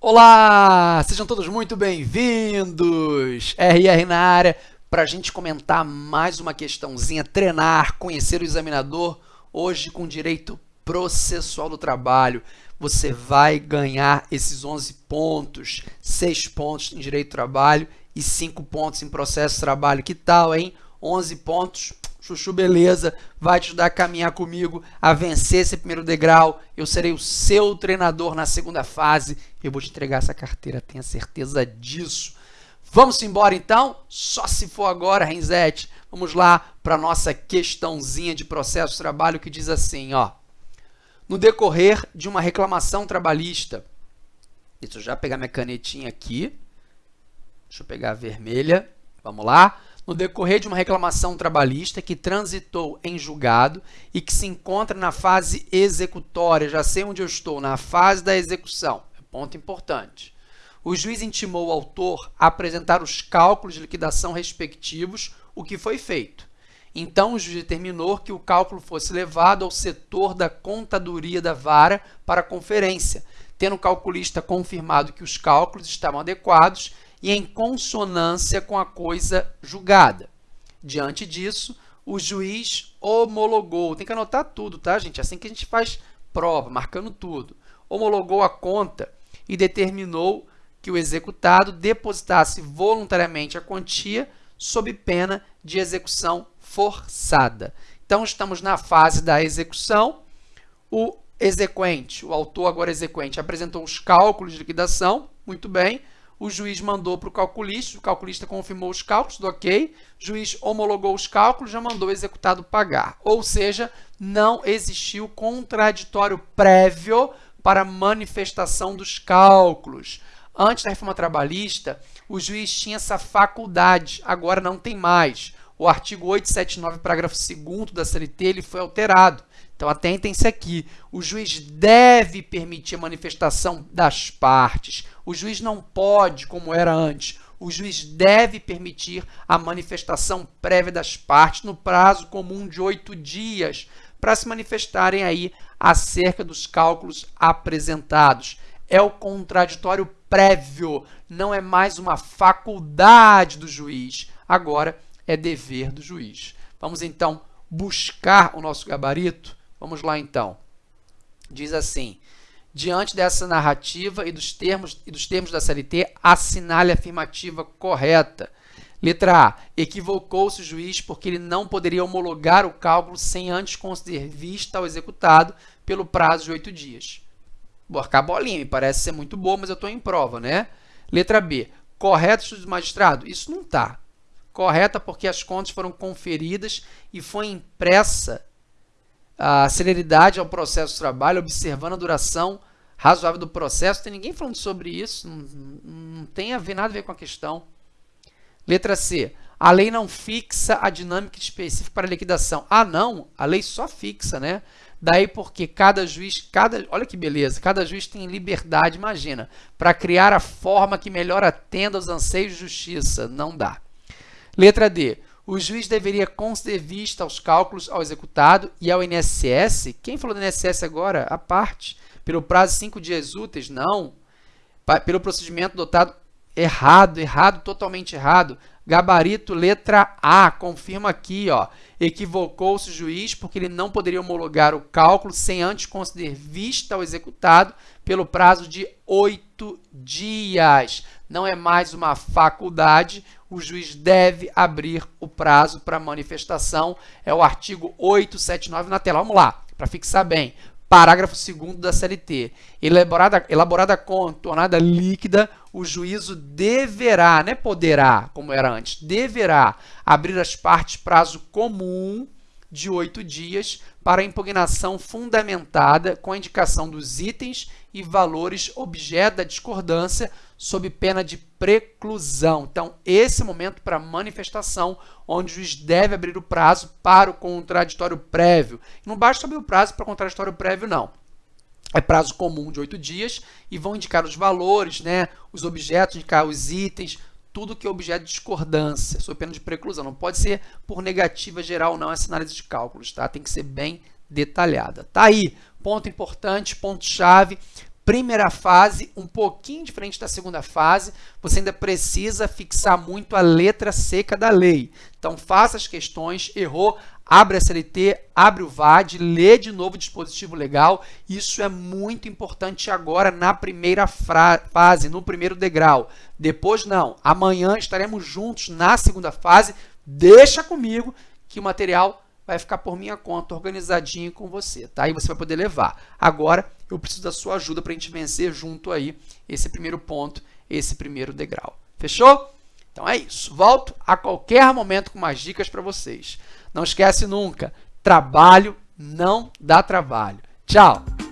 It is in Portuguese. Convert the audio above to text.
Olá, sejam todos muito bem-vindos! RR na área para a gente comentar mais uma questãozinha, treinar, conhecer o examinador, hoje com direito processual do trabalho. Você vai ganhar esses 11 pontos, 6 pontos em direito do trabalho e 5 pontos em processo de trabalho. Que tal, hein? 11 pontos, chuchu beleza, vai te ajudar a caminhar comigo, a vencer esse primeiro degrau. Eu serei o seu treinador na segunda fase. Eu vou te entregar essa carteira, tenha certeza disso. Vamos embora então? Só se for agora, Renzete. Vamos lá para a nossa questãozinha de processo de trabalho que diz assim, ó. No decorrer de uma reclamação trabalhista, deixa eu já pegar minha canetinha aqui, deixa eu pegar a vermelha, vamos lá. No decorrer de uma reclamação trabalhista que transitou em julgado e que se encontra na fase executória, já sei onde eu estou, na fase da execução, é ponto importante. O juiz intimou o autor a apresentar os cálculos de liquidação respectivos, o que foi feito. Então, o juiz determinou que o cálculo fosse levado ao setor da contadoria da vara para conferência, tendo o calculista confirmado que os cálculos estavam adequados e em consonância com a coisa julgada. Diante disso, o juiz homologou, tem que anotar tudo, tá, gente? É assim que a gente faz prova, marcando tudo. Homologou a conta e determinou que o executado depositasse voluntariamente a quantia sob pena de execução forçada. Então, estamos na fase da execução. O exequente, o autor agora exequente, apresentou os cálculos de liquidação, muito bem. O juiz mandou para o calculista, o calculista confirmou os cálculos, do ok. O juiz homologou os cálculos, já mandou o executado pagar. Ou seja, não existiu contraditório prévio para manifestação dos cálculos. Antes da reforma trabalhista, o juiz tinha essa faculdade, agora não tem mais. O artigo 879, parágrafo 2 da CLT, ele foi alterado. Então, atentem-se aqui. O juiz deve permitir a manifestação das partes. O juiz não pode, como era antes. O juiz deve permitir a manifestação prévia das partes no prazo comum de oito dias para se manifestarem aí acerca dos cálculos apresentados. É o contraditório prévio, não é mais uma faculdade do juiz, agora é dever do juiz. Vamos então buscar o nosso gabarito? Vamos lá então. Diz assim: diante dessa narrativa e dos termos e dos termos da CLT, assinale a afirmativa correta. Letra A. Equivocou-se o juiz porque ele não poderia homologar o cálculo sem antes conceder vista ao executado pelo prazo de oito dias. Borcar bolinha, me parece ser muito boa, mas eu estou em prova, né? Letra B. Correto, estudo do magistrado? Isso não está. Correta porque as contas foram conferidas e foi impressa a celeridade ao processo de trabalho, observando a duração razoável do processo. Tem ninguém falando sobre isso, não, não tem a ver, nada a ver com a questão. Letra C. A lei não fixa a dinâmica específica para a liquidação. Ah, não, a lei só fixa, né? Daí porque cada juiz, cada, olha que beleza, cada juiz tem liberdade, imagina, para criar a forma que melhor atenda aos anseios de justiça. Não dá. Letra D. O juiz deveria conceder vista aos cálculos ao executado e ao INSS. Quem falou do INSS agora? A parte. Pelo prazo de cinco dias úteis? Não. Pelo procedimento dotado errado, errado, totalmente errado. Gabarito letra A, confirma aqui, ó. Equivocou-se o juiz porque ele não poderia homologar o cálculo sem antes conceder vista ao executado pelo prazo de oito dias. Não é mais uma faculdade, o juiz deve abrir o prazo para manifestação. É o artigo 879 na tela. Vamos lá, para fixar bem. Parágrafo 2 da CLT. Elaborada, elaborada com tornada líquida, o juízo deverá, não é poderá, como era antes, deverá abrir as partes prazo comum de oito dias para impugnação fundamentada com a indicação dos itens e valores objeto da discordância sob pena de preclusão. Então, esse momento para manifestação, onde o juiz deve abrir o prazo para o contraditório prévio. Não basta abrir o prazo para o contraditório prévio, não. É prazo comum de oito dias e vão indicar os valores, né, os objetos, indicar os itens, tudo que é objeto de discordância, sob pena de preclusão. Não pode ser por negativa geral, não, essa análise de cálculos, tá? Tem que ser bem detalhada. Tá aí, ponto importante, ponto-chave primeira fase, um pouquinho diferente da segunda fase, você ainda precisa fixar muito a letra seca da lei. Então, faça as questões, errou, abre a CLT, abre o VAD, lê de novo o dispositivo legal. Isso é muito importante agora na primeira fase, no primeiro degrau. Depois, não. Amanhã estaremos juntos na segunda fase. Deixa comigo que o material vai ficar por minha conta, organizadinho com você, tá? E você vai poder levar. Agora, eu preciso da sua ajuda para a gente vencer junto aí esse primeiro ponto, esse primeiro degrau. Fechou? Então é isso. Volto a qualquer momento com mais dicas para vocês. Não esquece nunca, trabalho não dá trabalho. Tchau!